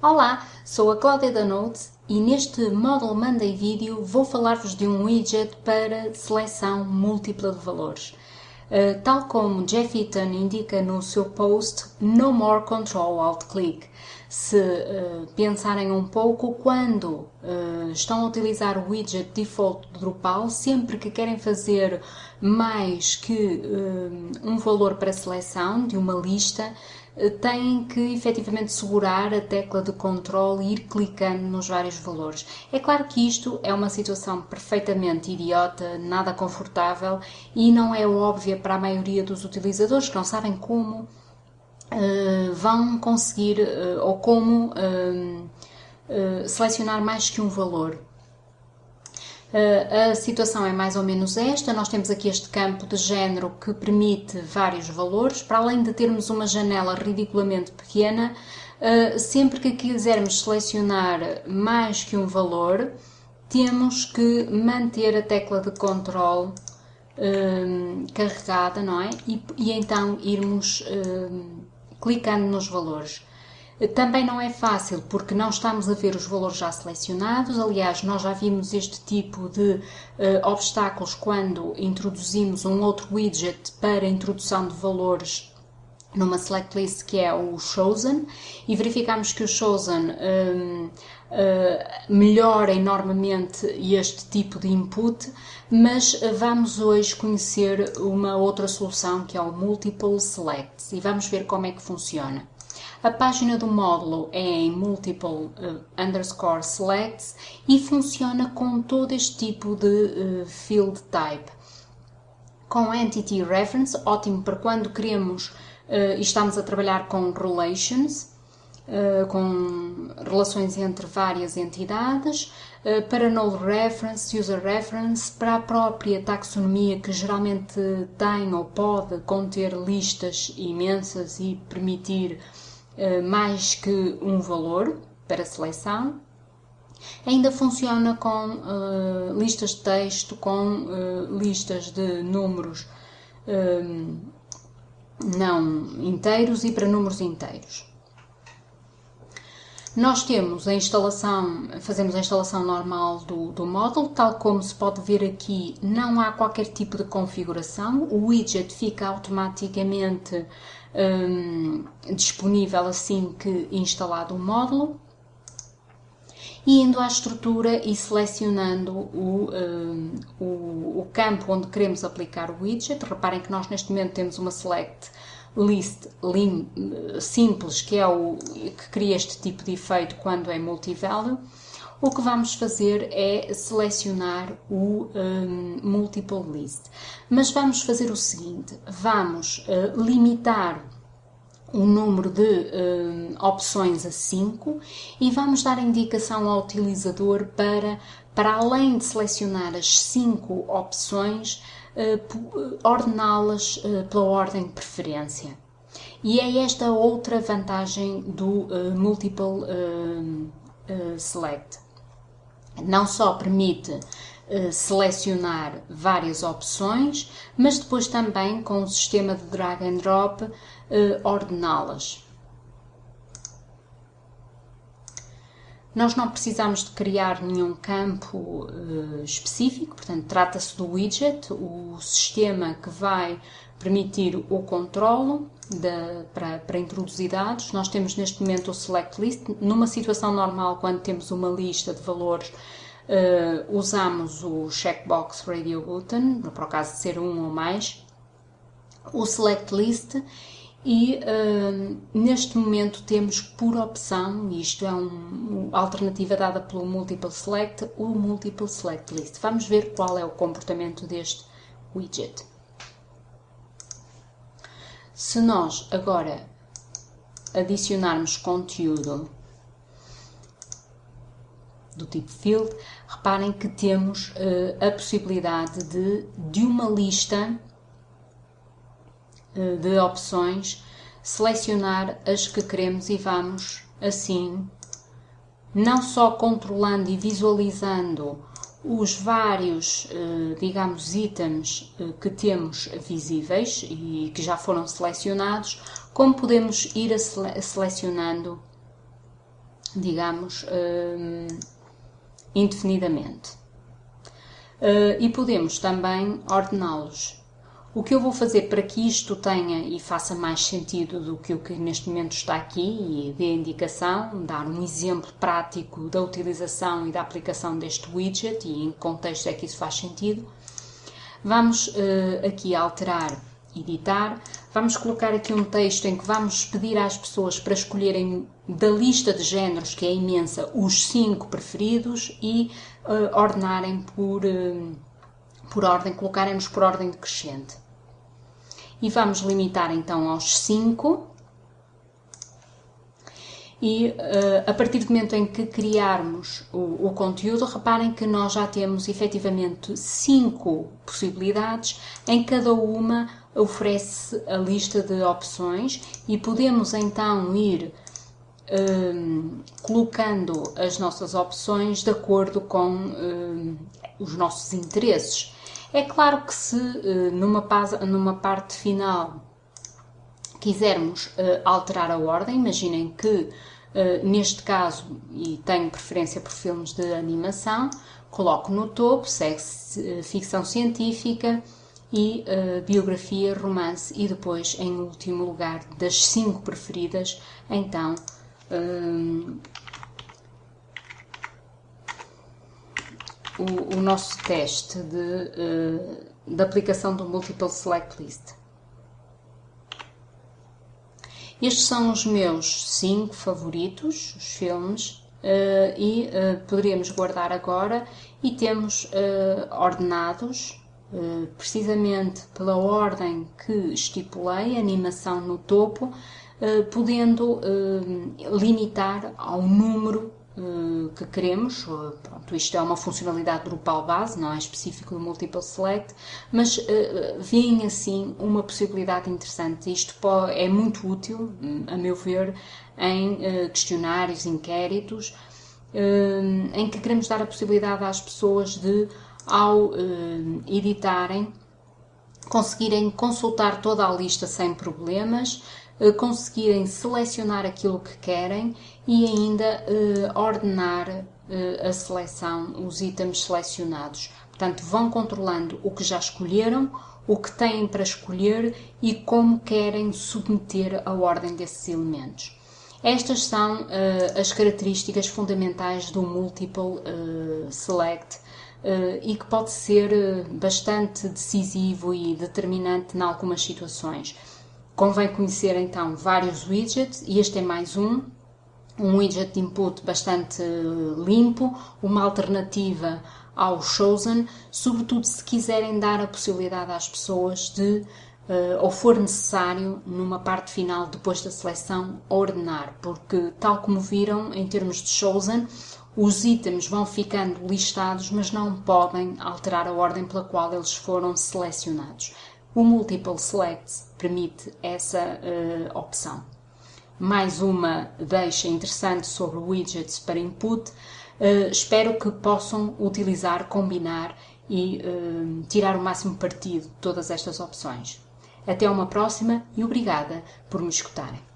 Olá, sou a Cláudia da Notes e neste Model Monday vídeo vou falar-vos de um widget para seleção múltipla de valores. Uh, tal como Jeff Eaton indica no seu post No More Control Alt Click. Se uh, pensarem um pouco, quando uh, estão a utilizar o widget default do Drupal, sempre que querem fazer mais que um valor para seleção de uma lista, têm que efetivamente segurar a tecla de controle e ir clicando nos vários valores. É claro que isto é uma situação perfeitamente idiota, nada confortável e não é óbvia para a maioria dos utilizadores que não sabem como uh, vão conseguir uh, ou como uh, selecionar mais que um valor. Uh, a situação é mais ou menos esta. Nós temos aqui este campo de género que permite vários valores. Para além de termos uma janela ridiculamente pequena, uh, sempre que quisermos selecionar mais que um valor, temos que manter a tecla de controle uh, carregada, não é? E, e então irmos clicando nos valores. Também não é fácil porque não estamos a ver os valores já selecionados. Aliás, nós já vimos este tipo de uh, obstáculos quando introduzimos um outro widget para introdução de valores numa select list que é o Chosen e verificamos que o Chosen um, uh, melhora enormemente este tipo de input, mas vamos hoje conhecer uma outra solução que é o Multiple Selects e vamos ver como é que funciona. A página do módulo é em multiple uh, underscore selects e funciona com todo este tipo de uh, field type. Com Entity Reference, ótimo para quando queremos uh, e estamos a trabalhar com relations, com relações entre várias entidades, para Null Reference, User Reference, para a própria taxonomia que geralmente tem ou pode conter listas imensas e permitir eh, mais que um valor para seleção. Ainda funciona com uh, listas de texto, com uh, listas de números não inteiros e para números inteiros. Nós temos a instalação, fazemos a instalação normal do, do módulo, tal como se pode ver aqui, não há qualquer tipo de configuração, o widget fica automaticamente um, disponível assim que instalado o módulo e indo à estrutura e selecionando o, um, o, o, campo onde queremos aplicar o widget. Reparem que nós neste momento temos uma select list lim, simples, que é o que cria este tipo de efeito quando é multivalue, o que vamos fazer é selecionar o um, multiple list. Mas vamos fazer o seguinte, vamos uh, limitar o número de uh, opções a 5 e vamos dar indicação ao utilizador para, para além de selecionar as 5 opções, uh, ordená-las uh, pela ordem de preferência. E é esta outra vantagem do Multiple Select. Não só permite selecionar várias opções, mas depois também com o sistema de drag and drop ordená-las. Nós não precisamos de criar nenhum campo uh, específico, portanto, trata-se do widget, o sistema que vai permitir o controlo de, para, para introduzir dados. Nós temos neste momento o select list. Numa situação normal, quando temos uma lista de valores, uh, usamos o checkbox radio button, para o caso de ser um ou mais, o select list e uh, neste momento temos por opção, isto é um, uma alternativa dada pelo Multiple Select, o Multiple Select List. Vamos ver qual é o comportamento deste widget. Se nós agora adicionarmos conteúdo do tipo field, reparem que temos uh, a possibilidade de, de uma lista eh, de opções, selecionar as que queremos e vamos assim, não só controlando e visualizando os vários, eh, digamos, itens que temos visíveis e que já foram selecionados, como podemos ir selecionando digamos, indefinidamente. E podemos também ordená-los o que eu vou fazer para que isto tenha e faça mais sentido do que o que neste momento está aqui e dê indicação, dar um exemplo prático da utilização e da aplicação deste widget e em que contexto é que isso faz sentido, vamos uh, aqui alterar, editar, vamos colocar aqui um texto em que vamos pedir às pessoas para escolherem da lista de géneros, que é imensa, os cinco preferidos e uh, ordenarem por, uh, por ordem, colocarem-nos por ordem decrescente e vamos limitar então aos 5. E uh, a partir do momento em que criarmos o, o, conteúdo, reparem que nós já temos efetivamente 5 possibilidades, em cada uma oferece a lista de opções e podemos então ir um, eh, colocando as nossas opções de acordo com um, eh, os nossos interesses. É claro que se eh, numa, numa parte final quisermos eh, alterar a ordem, imaginem que eh, neste caso, e tenho preferência por filmes de animação, coloco no topo, segue ficção científica e biografia, romance e depois, em último lugar, das cinco preferidas, então o, o nosso teste de, uh, de aplicação do Multiple Select List. Estes são os meus cinco favoritos, os filmes, uh, e uh, poderíamos guardar agora e temos ordenados precisamente pela ordem que estipulei, animação no topo, podendo limitar ao número eh, que queremos. Eh, pronto, isto é uma funcionalidade Drupal base, não é específico do Multiple Select, mas uh, vem assim uma possibilidade interessante. Isto é muito útil, a meu ver, em uh, questionários, inquéritos, em que queremos dar a possibilidade às pessoas de, ao editarem, conseguirem consultar toda a lista sem problemas, conseguirem selecionar aquilo que querem e ainda uh, ordenar uh, a seleção, os itens selecionados. Portanto, vão controlando o que já escolheram, o que têm para escolher e como querem submeter a ordem desses elementos. Estas são uh, as características fundamentais do Multiple Select e que pode ser bastante decisivo e determinante em algumas situações. Convém conhecer então vários widgets e este é mais um, um widget de input bastante limpo, uma alternativa ao Chosen, sobretudo se quiserem dar a possibilidade às pessoas de, uh, ou for necessário, numa parte final, depois da seleção, ordenar, porque, tal como viram, em termos de Chosen, os itens vão ficando listados, mas não podem alterar a ordem pela qual eles foram selecionados. O Multiple Select permite essa uh, opção. Mais uma deixa interessante sobre widgets para input. Uh, espero que possam utilizar, combinar e uh, tirar o máximo partido de todas estas opções. Até uma próxima e obrigada por me escutarem.